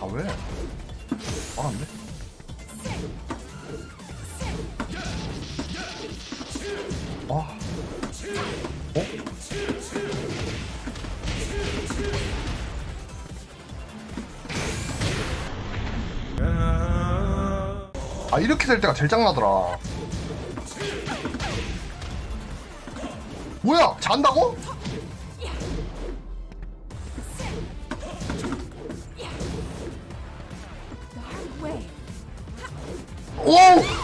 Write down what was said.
아 왜? 알았네. 아. 어? 아 이렇게 될 때가 제일 짱나더라. 뭐야? 잔다고? 이.